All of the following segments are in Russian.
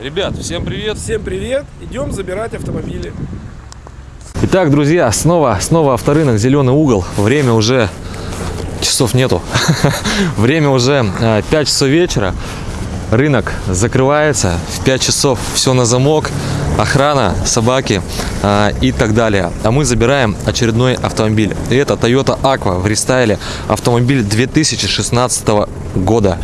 Ребят, всем привет! Всем привет! Идем забирать автомобили. Итак, друзья, снова, снова авторынок, зеленый угол. Время уже часов нету. Время уже 5 часов вечера. Рынок закрывается. В 5 часов все на замок. Охрана, собаки а, и так далее. А мы забираем очередной автомобиль. И это Toyota Aqua в рестайле. Автомобиль 2016 года.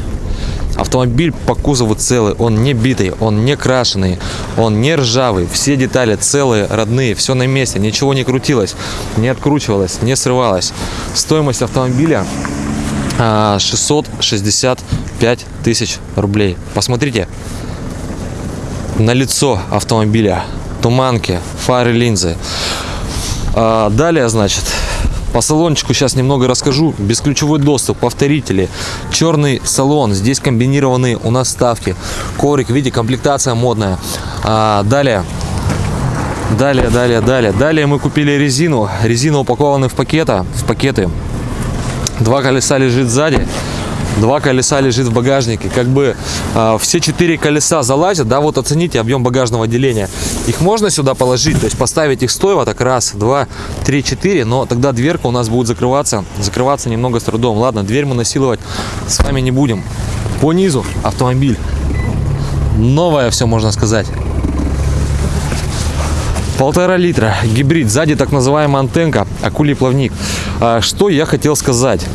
Автомобиль по кузову целый, он не битый, он не крашеный, он не ржавый. Все детали целые, родные, все на месте, ничего не крутилось, не откручивалось, не срывалось. Стоимость автомобиля 665 а, тысяч рублей. Посмотрите на лицо автомобиля, туманки, фары, линзы. А, далее, значит, по салончику сейчас немного расскажу. Бесключевой доступ, повторители, черный салон. Здесь комбинированные у нас ставки. Коврик, видите, комплектация модная. А, далее, далее, далее, далее. Далее мы купили резину. Резина упакована в пакета, в пакеты. Два колеса лежит сзади два колеса лежит в багажнике. Как бы э, все четыре колеса залазят, да, вот оцените объем багажного отделения. Их можно сюда положить, то есть поставить их стоево так раз, два, три, четыре, но тогда дверка у нас будет закрываться, закрываться немного с трудом. Ладно, дверь мы насиловать с вами не будем. По низу автомобиль. Новое все, можно сказать. Полтора литра, гибрид, сзади так называемая антенка, акулий плавник. А, что я хотел сказать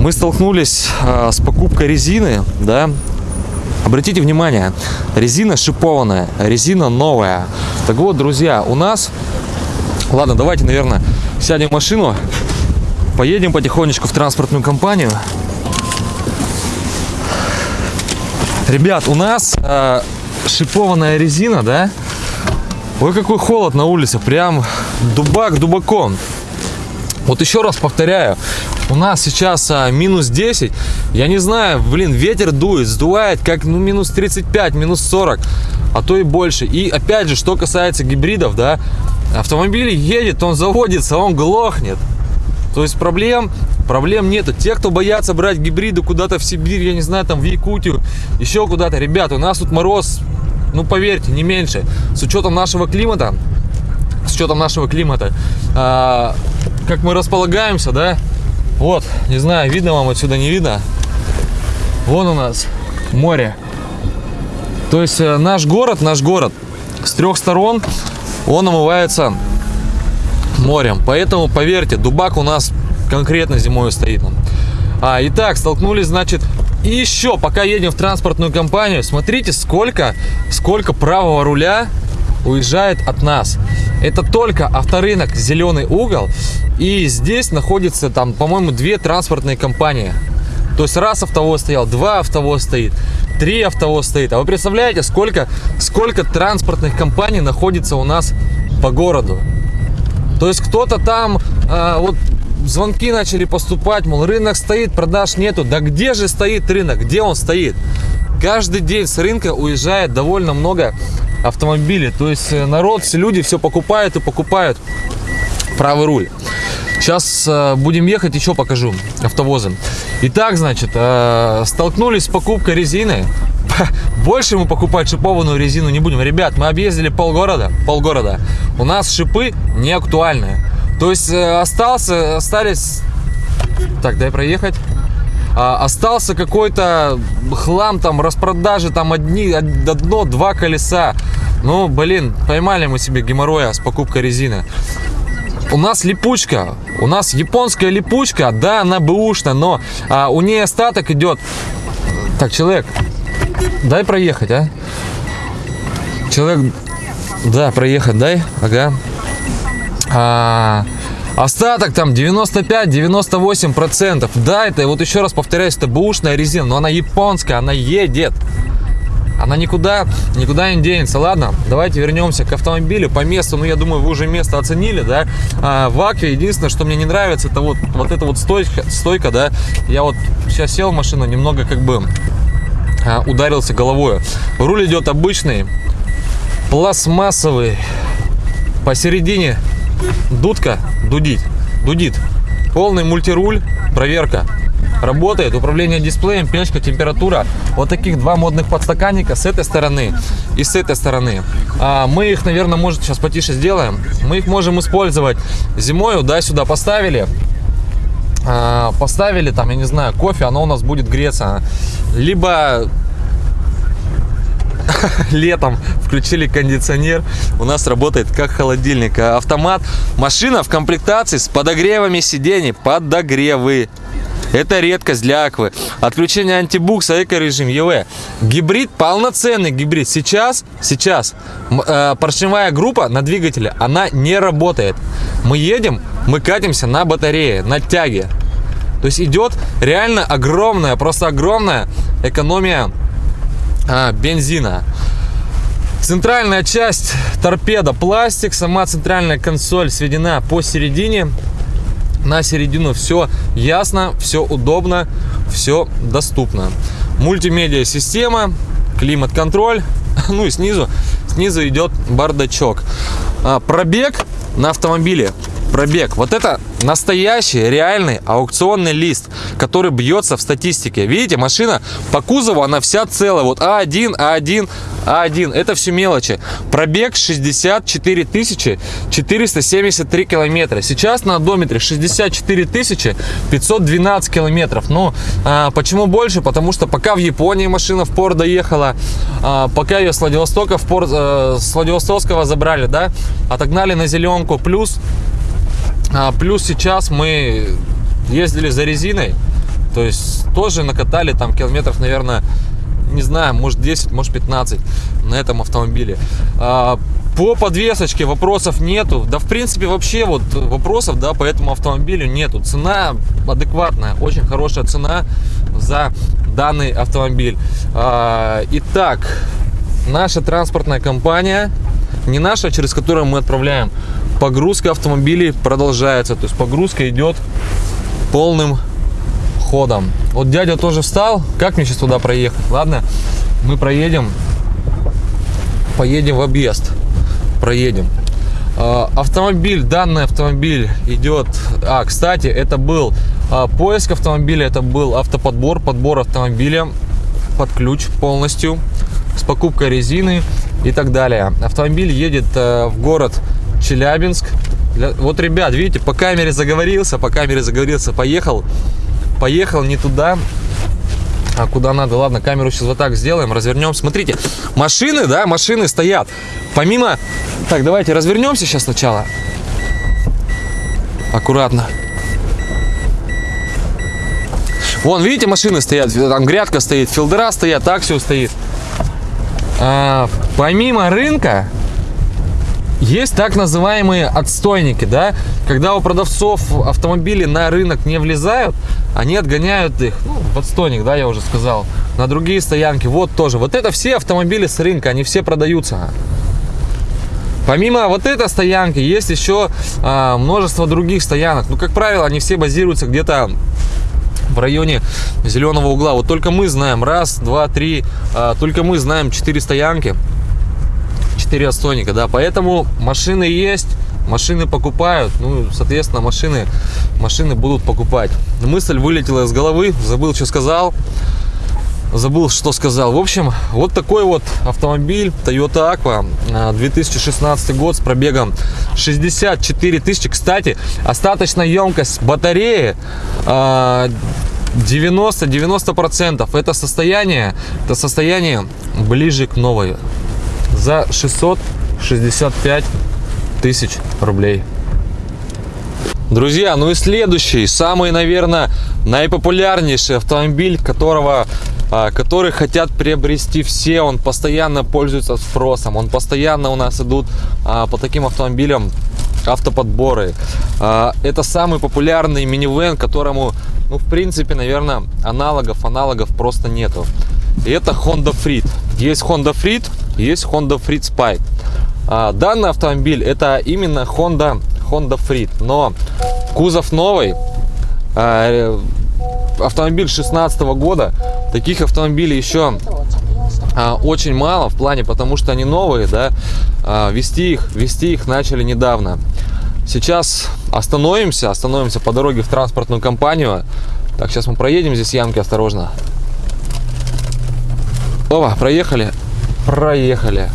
мы столкнулись а, с покупкой резины, да, Обратите внимание, резина шипованная, резина новая. Так вот, друзья, у нас... Ладно, давайте, наверное, сядем в машину, поедем потихонечку в транспортную компанию. Ребят, у нас э, шипованная резина, да? Ой, какой холод на улице, прям дубак дубаком. Вот еще раз повторяю, у нас сейчас а, минус 10. Я не знаю, блин, ветер дует, сдувает как ну минус 35, минус 40, а то и больше. И опять же, что касается гибридов, да, автомобиль едет, он заводится, он глохнет. То есть проблем, проблем нету. Те, кто боятся брать гибриды куда-то в Сибирь, я не знаю, там в Якутию, еще куда-то. Ребята, у нас тут мороз, ну поверьте, не меньше. С учетом нашего климата, с учетом нашего климата, а, как мы располагаемся, да, вот, не знаю, видно вам отсюда, не видно. Вон у нас море. То есть э, наш город, наш город с трех сторон, он омывается морем. Поэтому, поверьте, дубак у нас конкретно зимой стоит. А, итак, столкнулись, значит, еще, пока едем в транспортную компанию, смотрите, сколько, сколько правого руля уезжает от нас. Это только авторынок «Зеленый угол». И здесь находится там, по-моему, две транспортные компании. То есть раз автовоз стоял, два автовоз стоит, три автовоз стоит. А вы представляете, сколько, сколько транспортных компаний находится у нас по городу? То есть кто-то там, э, вот звонки начали поступать, мол, рынок стоит, продаж нету. Да где же стоит рынок? Где он стоит? Каждый день с рынка уезжает довольно много автомобилей. То есть э, народ, все люди все покупают и покупают правый руль. Сейчас э, будем ехать, еще покажу автовозы. Итак, значит, э, столкнулись с покупкой резины. Больше мы покупать шипованную резину не будем. Ребят, мы объездили полгорода, полгорода. У нас шипы не актуальные. То есть остался, остались... Так, дай проехать. А, остался какой-то хлам, там, распродажи, там, одни, одно, два колеса. Ну, блин, поймали мы себе геморроя с покупкой резины. У нас липучка, у нас японская липучка, да, она бэушная, но а, у нее остаток идет. Так, человек, дай проехать, а? Человек, да, проехать, дай, ага. А, Остаток там 95-98 процентов. Да, это вот еще раз повторяюсь, это бушная резина, но она японская, она едет. Она никуда, никуда не денется. Ладно, давайте вернемся к автомобилю по месту. Ну, я думаю, вы уже место оценили, да. А, в Акве единственное, что мне не нравится, это вот, вот эта вот стойка, стойка, да. Я вот сейчас сел в машину, немного как бы а, ударился головой. Руль идет обычный, пластмассовый. Посередине дудка дудит, дудит. Полный мультируль, проверка. работает. Управление дисплеем, печка, температура. Вот таких два модных подстаканника с этой стороны и с этой стороны. А, мы их, наверное, может сейчас потише сделаем. Мы их можем использовать зимой, да, сюда поставили. А, поставили там, я не знаю, кофе, оно у нас будет греться. Либо летом включили кондиционер, у нас работает как холодильник. А Автомат, машина в комплектации с подогревами сидений, подогревы. Это редкость для Аквы. Отключение антибукса, эко-режим, ЕВ. Гибрид, полноценный гибрид. Сейчас, сейчас э, поршневая группа на двигателе, она не работает. Мы едем, мы катимся на батарее, на тяге. То есть идет реально огромная, просто огромная экономия а, бензина. Центральная часть торпеда пластик, сама центральная консоль сведена посередине. На середину все ясно, все удобно, все доступно. Мультимедиа система, климат-контроль, ну и снизу, снизу идет бардачок. А, пробег на автомобиле пробег. Вот это настоящий, реальный аукционный лист, который бьется в статистике. Видите, машина по кузову, она вся целая. Вот А1, А1, А1. Это все мелочи. Пробег 64 тысячи 473 километра. Сейчас на одометре 64 тысячи 512 километров. Ну, а, почему больше? Потому что пока в Японии машина в порт доехала, а, пока ее с Владивостока в порт, э, с Владивостокского забрали, да, отогнали на зеленку. Плюс а, плюс сейчас мы ездили за резиной, то есть тоже накатали там километров, наверное, не знаю, может 10, может 15 на этом автомобиле. А, по подвесочке вопросов нету. Да, в принципе, вообще вот вопросов, да, по этому автомобилю нету. Цена адекватная, очень хорошая цена за данный автомобиль. А, итак, наша транспортная компания, не наша, через которую мы отправляем, погрузка автомобилей продолжается. То есть погрузка идет полным ходом. Вот дядя тоже встал. Как мне сейчас туда проехать? Ладно, мы проедем. Поедем в объезд. Проедем. А, Автомобиль, данный автомобиль идет... А, кстати, это был а, поиск автомобиля, это был автоподбор, подбор автомобиля под ключ полностью с покупкой резины и так далее. Автомобиль едет э, в город Челябинск. Вот, ребят, видите, по камере заговорился, по камере заговорился, поехал, поехал не туда, а куда надо. Ладно, камеру сейчас вот так сделаем, развернем. Смотрите, машины, да, машины стоят. Помимо... Так, давайте развернемся сейчас сначала. Аккуратно. Вон, видите, машины стоят, там грядка стоит, филдера стоят, все стоит. А, помимо рынка, есть так называемые отстойники, да, когда у продавцов автомобили на рынок не влезают, они отгоняют их, ну, в отстойник, да, я уже сказал, на другие стоянки, вот тоже. Вот это все автомобили с рынка, они все продаются. Помимо вот этой стоянки, есть еще а, множество других стоянок. Ну, как правило, они все базируются где-то в районе зеленого угла. Вот только мы знаем раз, два, три, а, только мы знаем четыре стоянки, четыре отстойника, да. Поэтому машины есть, машины покупают, ну, соответственно, машины, машины будут покупать. Мысль вылетела из головы, забыл, что сказал. Забыл, что сказал. В общем, вот такой вот автомобиль Toyota Aqua, а, 2016 год с пробегом 64 тысячи. Кстати, остаточная емкость батареи а, 90-90%. Это состояние, это состояние ближе к новой. За 665 тысяч рублей. Друзья, ну и следующий, самый, наверное, наипопулярнейший автомобиль, которого, а, который хотят приобрести все, он постоянно пользуется спросом, он постоянно у нас идут а, по таким автомобилям автоподборы. А, Это самый популярный минивэн, которому, ну, в принципе, наверное, аналогов, аналогов просто нету. И это Honda Freed. Есть Honda Freed, есть Honda Freed Spike. Данный автомобиль это именно Honda, Honda Freed, но кузов новый, автомобиль 16 года, таких автомобилей еще а, очень мало в плане, потому что они новые, да, а, вести их, вести их начали недавно. Сейчас остановимся, остановимся по дороге в транспортную компанию, Так, сейчас мы проедем здесь ямки, осторожно. Опа, проехали. Проехали.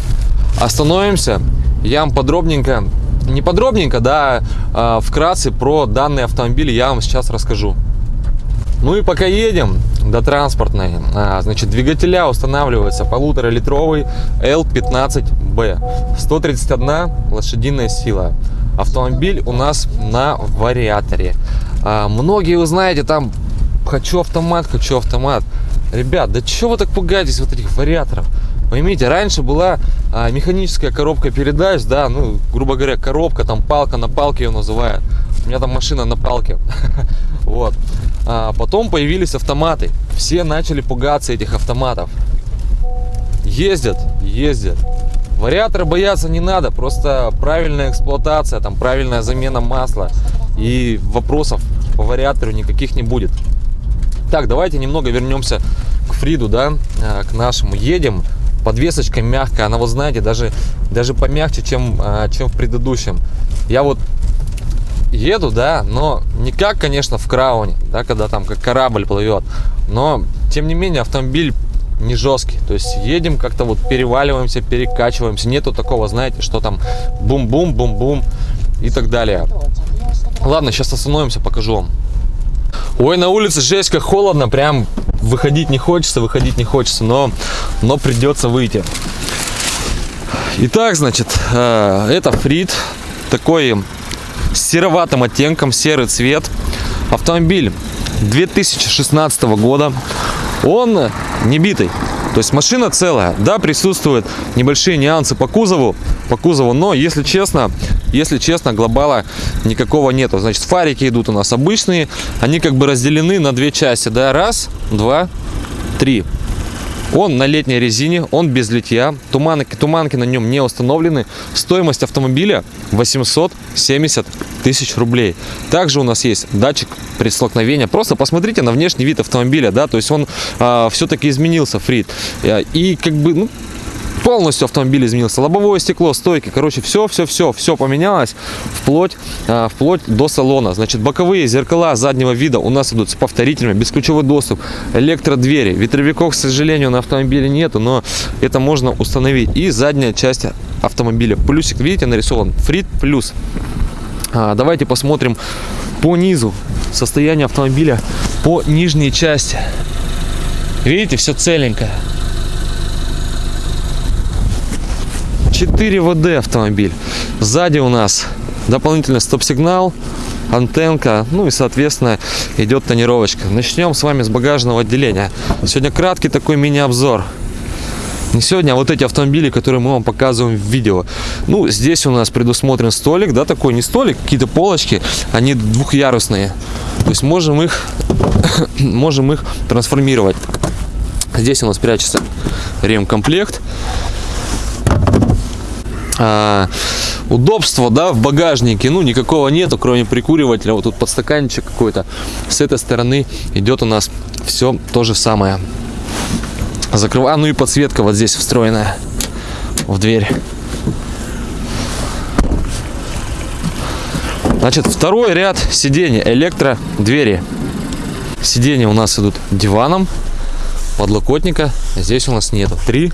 Остановимся. Я вам подробненько, не подробненько, да, а, вкратце про данный автомобиль я вам сейчас расскажу. Ну и пока едем до транспортной, а, значит, двигателя устанавливается полуторалитровый L15B, 131 лошадиная сила. Автомобиль у нас на вариаторе. А, многие вы знаете, там хочу автомат, хочу автомат. Ребят, да чего вы так пугаетесь вот этих вариаторов? Поймите, раньше была а, механическая коробка передач, да, ну, грубо говоря, коробка, там палка на палке ее называют. У меня там машина на палке. Вот. А потом появились автоматы. Все начали пугаться этих автоматов. Ездят, ездят. Вариаторы бояться не надо, просто правильная эксплуатация, там правильная замена масла и вопросов по вариатору никаких не будет. Так, давайте немного вернемся к Фриду, да, а, к нашему. Едем, подвесочка мягкая, она, вот знаете, даже, даже помягче, чем, а, чем в предыдущем. Я вот еду, да, но не как, конечно, в крауне, да, когда там как корабль плывет, но, тем не менее, автомобиль не жесткий, то есть едем как-то вот переваливаемся, перекачиваемся, нету такого, знаете, что там бум-бум, бум-бум и так далее. Ладно, сейчас остановимся, покажу вам. Ой, на улице жесть как холодно, прям выходить не хочется, выходить не хочется, но, но придется выйти. Итак, значит, э, это Фрид, такой сероватым оттенком, серый цвет. Автомобиль 2016 года. Он не битый. То есть машина целая. Да, присутствуют небольшие нюансы по кузову, по кузову, но если честно, если честно, глобала никакого нету. Значит, фарики идут у нас обычные, они как бы разделены на две части, да, раз, два, три. Он на летней резине, он без литья, туманки, туманки на нем не установлены. Стоимость автомобиля 870 тысяч рублей. Также у нас есть датчик при столкновении. Просто посмотрите на внешний вид автомобиля, да, то есть он а, все-таки изменился, Фрид. И как бы, ну, полностью автомобиль изменился. Лобовое стекло, стойки, короче, все, все, все, все поменялось вплоть, а, вплоть до салона. Значит, боковые зеркала заднего вида у нас идут с повторителями, бесключевой доступ, электродвери. Ветровиков, к сожалению, на автомобиле нету, но это можно установить. И задняя часть автомобиля. Плюсик, видите, нарисован. Фрит плюс. А, давайте посмотрим по низу состояние автомобиля по нижней части. Видите, все целенькое. 4 ВД автомобиль. Сзади у нас дополнительный стоп-сигнал, антенка, ну и, соответственно, идет тонировочка. Начнем с вами с багажного отделения. Сегодня краткий такой мини-обзор. Не сегодня, а вот эти автомобили, которые мы вам показываем в видео. Ну, здесь у нас предусмотрен столик, да, такой не столик, какие-то полочки, они двухъярусные. То есть можем их, можем их трансформировать. Здесь у нас прячется ремкомплект. А, удобства, да, в багажнике, ну, никакого нету, кроме прикуривателя. Вот тут подстаканчик какой-то. С этой стороны идет у нас все то же самое. Закрываю, ну и подсветка вот здесь встроенная в дверь. Значит, второй ряд сидений, электро двери. Сиденья у нас идут диваном, подлокотника здесь у нас нету. Три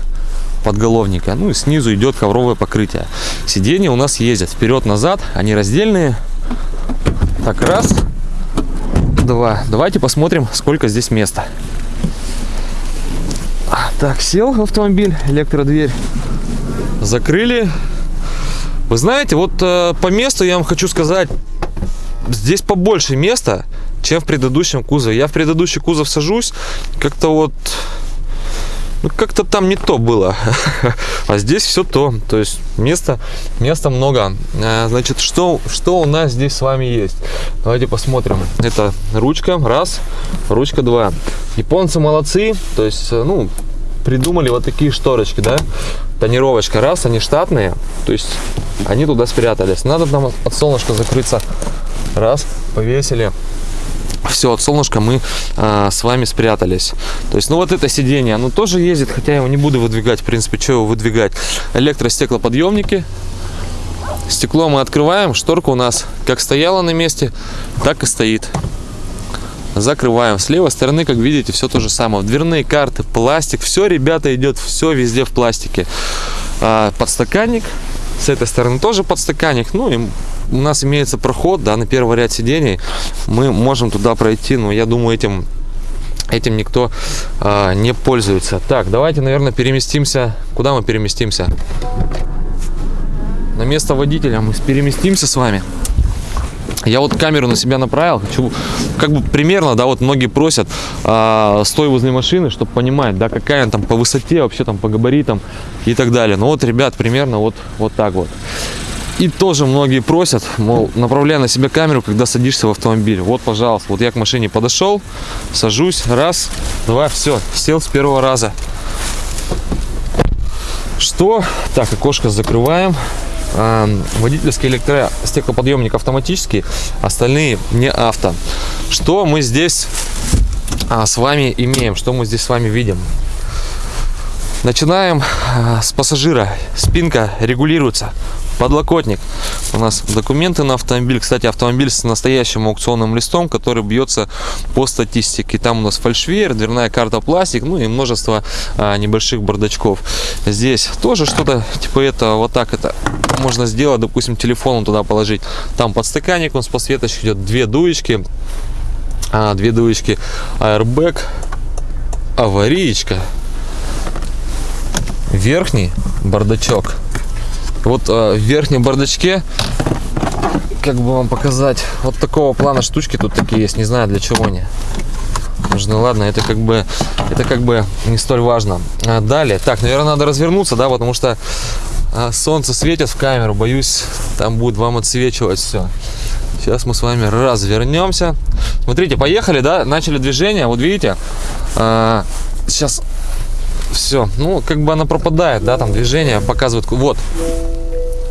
подголовника. Ну и снизу идет ковровое покрытие. Сиденья у нас ездят вперед-назад, они раздельные. Так, раз, два. Давайте посмотрим, сколько здесь места. Так, сел в автомобиль, электродверь. Закрыли. Вы знаете, вот э, по месту я вам хочу сказать, здесь побольше места, чем в предыдущем кузове. Я в предыдущий кузов сажусь, как-то вот ну, как-то там не то было. а здесь все то. То есть места, места много. А, значит, что, что у нас здесь с вами есть? Давайте посмотрим. Это ручка, раз, ручка, два. Японцы молодцы. То есть, э, ну, придумали вот такие шторочки, да? Тонировочка, раз, они штатные. То есть, они туда спрятались. Надо нам от солнышка закрыться. Раз, повесили все, от солнышка мы а, с вами спрятались. То есть, ну вот это сиденье, оно тоже ездит, хотя я его не буду выдвигать, в принципе, что его выдвигать. Электростеклоподъемники. Стекло мы открываем, шторка у нас как стояла на месте, так и стоит. закрываем. С левой стороны, как видите, все то же самое. Дверные карты, пластик, все, ребята, идет все везде в пластике. А, подстаканник, с этой стороны тоже подстаканник. Ну и у нас имеется проход, да, на первый ряд сидений. Мы можем туда пройти, но я думаю, этим этим никто а, не пользуется. Так, давайте, наверное, переместимся. Куда мы переместимся? На место водителя мы переместимся с вами. Я вот камеру на себя направил, хочу, как бы примерно, да, вот многие просят, а, стой возле машины, чтобы понимать, да, какая она там по высоте, вообще там по габаритам и так далее. Ну вот, ребят, примерно вот, вот так вот. И тоже многие просят, мол, направляй на себя камеру, когда садишься в автомобиль. Вот, пожалуйста, вот я к машине подошел, сажусь, раз, два, все, сел с первого раза. Что? Так, окошко закрываем. А, водительский электростеклоподъемник автоматический, остальные не авто. Что мы здесь а, с вами имеем? Что мы здесь с вами видим? Начинаем а, с пассажира. Спинка регулируется. Подлокотник. У нас документы на автомобиль. Кстати, автомобиль с настоящим аукционным листом, который бьется по статистике. Там у нас фальшвейер, дверная карта пластик, ну и множество а, небольших бардачков. Здесь тоже что-то типа этого. Вот так это можно сделать. Допустим, телефон туда положить. Там подстаканник, он с подсветочкой идет. Две дуечки. А, две дуечки. Airbag. Аварийка верхний бардачок. Вот э, в верхнем бардачке, как бы вам показать, вот такого плана штучки тут такие есть, не знаю для чего они нужны. Ладно, это как бы, это как бы не столь важно. А далее, так, наверное, надо развернуться, да, потому что а, солнце светит в камеру, боюсь, там будет вам отсвечивать все. Сейчас мы с вами развернемся. Смотрите, поехали, да, начали движение, вот видите, а, сейчас все. Ну, как бы она пропадает, да, там движение показывает. Вот.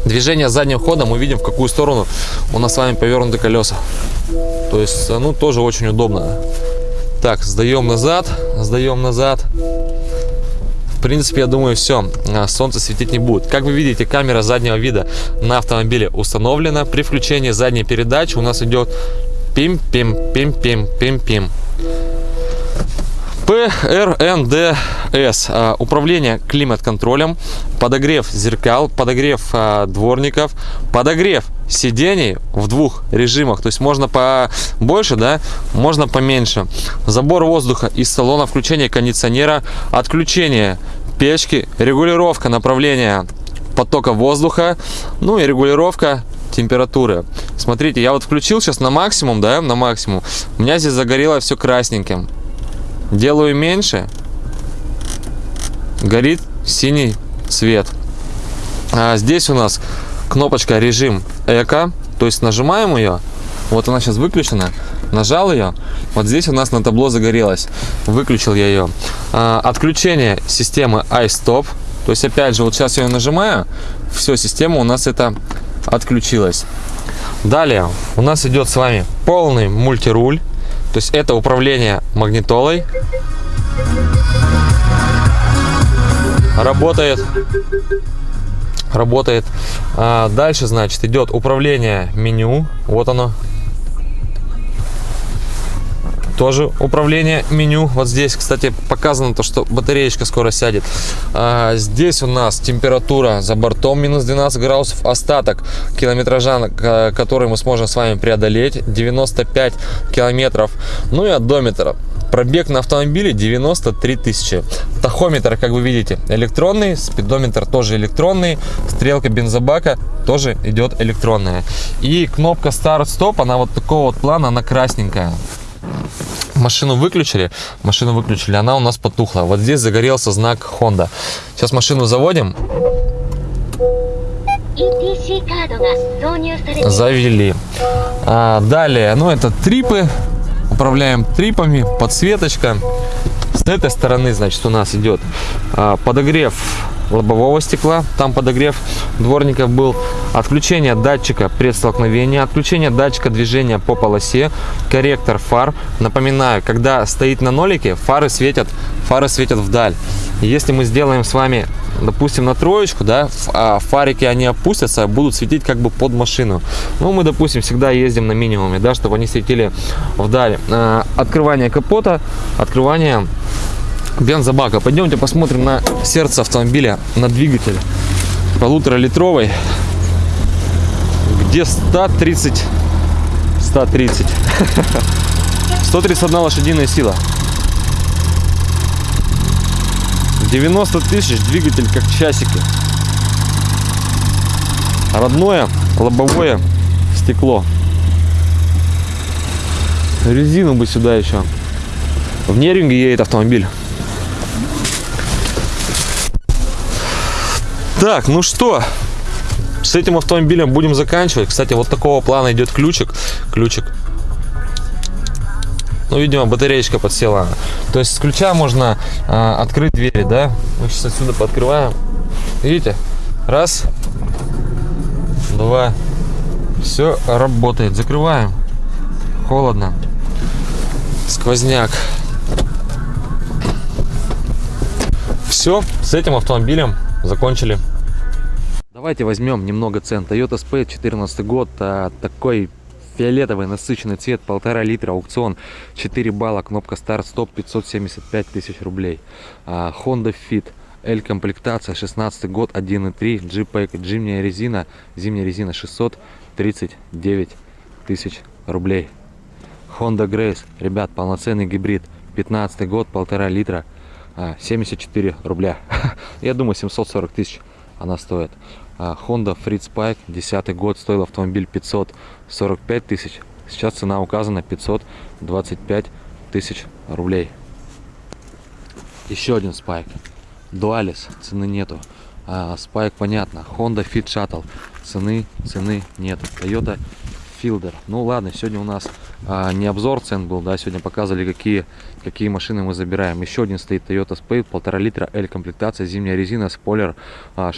Движение задним ходом мы видим, в какую сторону у нас с вами повернуты колеса. То есть, ну, тоже очень удобно. Так, сдаем назад, сдаем назад. В принципе, я думаю, все, а, солнце светить не будет. Как вы видите, камера заднего вида на автомобиле установлена. При включении задней передачи у нас идет пим-пим-пим-пим-пим-пим. ПРНДС. А, управление климат-контролем, подогрев зеркал, подогрев а, дворников, подогрев сидений в двух режимах. То есть можно побольше, да, можно поменьше. Забор воздуха из салона, включение кондиционера, отключение печки, регулировка направления потока воздуха, ну и регулировка температуры. Смотрите, я вот включил сейчас на максимум, да, на максимум. У меня здесь загорело все красненьким. Делаю меньше, горит синий цвет. А здесь у нас кнопочка режим эко, то есть нажимаем ее, вот она сейчас выключена, нажал ее, вот здесь у нас на табло загорелась, выключил я ее. А, отключение системы iStop, то есть опять же вот сейчас я ее нажимаю, все, система у нас это отключилась. Далее. У нас идет с вами полный мультируль. То есть это управление магнитолой. Работает. Работает. А дальше, значит, идет управление меню. Вот оно тоже управление меню. Вот здесь, кстати, показано то, что батареечка скоро сядет. А, здесь у нас температура за бортом минус 12 градусов. Остаток километража, который мы сможем с вами преодолеть, 95 километров. Ну и одометр. Пробег на автомобиле 93 тысячи. Тахометр, как вы видите, электронный. Спидометр тоже электронный. Стрелка бензобака тоже идет электронная. И кнопка старт-стоп, она вот такого вот плана, она красненькая машину выключили, машину выключили, она у нас потухла. Вот здесь загорелся знак Honda. Сейчас машину заводим. Завели. А, далее, ну это трипы. Управляем трипами, подсветочка. С этой стороны, значит, у нас идет а, подогрев лобового стекла, там подогрев дворников был, отключение датчика предстолкновения, отключение датчика движения по полосе, корректор фар. Напоминаю, когда стоит на нолике, фары светят, фары светят вдаль. Если мы сделаем с вами допустим, на троечку, да, а фарики они опустятся, будут светить как бы под машину. Ну, мы, допустим, всегда ездим на минимуме, да, чтобы они светили вдали. А, Открывание капота, открывание бензобака. Пойдемте посмотрим на сердце автомобиля, на двигатель полуторалитровый, где 130, 130, 131 лошадиная сила. 90 тысяч, двигатель как часики. Родное лобовое стекло. Резину бы сюда еще. В Неринге едет автомобиль. Так, ну что, с этим автомобилем будем заканчивать. Кстати, вот такого плана идет ключик. Ключик. Ну, видимо, батареечка подсела. То есть с ключа можно а, открыть двери, да? Мы сейчас отсюда пооткрываем. Видите? Раз. Два. Все работает. Закрываем. Холодно. Сквозняк. Все, с этим автомобилем закончили. Давайте возьмем немного цен. Toyota Spade 14 год, а, такой фиолетовый насыщенный цвет, полтора литра, аукцион, 4 балла, кнопка старт-стоп, 575 тысяч рублей. А, Honda Fit, L комплектация, 16 год, 1.3, G-Pack, зимняя резина, зимняя резина 639 тысяч рублей. Honda Grace, ребят, полноценный гибрид, 15 год, полтора литра, а, 74 рубля. Я думаю, 740 тысяч она стоит. А, Honda Fritz Pike, 10 год, стоил автомобиль 545 тысяч. Сейчас цена указана 525 тысяч рублей. Еще один Spike. Dualis, цены нету. А, Spike понятно. Honda Fit Shuttle, цены, цены нету. Toyota Fielder. Ну ладно, сегодня у нас а, не обзор цен был, да, сегодня показывали, какие, какие машины мы забираем. Еще один стоит Toyota Spade, полтора литра, L комплектация, зимняя резина, спойлер, а,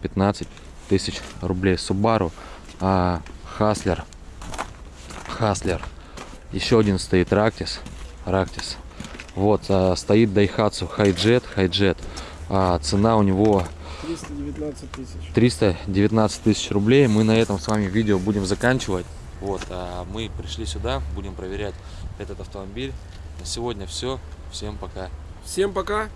615 тысяч рублей. Subaru, а, Hustler, Hustler. Еще один стоит Ractis, Ractis. Вот, а, стоит Daihatsu Hijet, Hijet. А, цена у него 319 тысяч. 319 тысяч рублей. Мы на этом с вами видео будем заканчивать. Вот, а мы пришли сюда, будем проверять этот автомобиль. На сегодня все. Всем пока. Всем пока.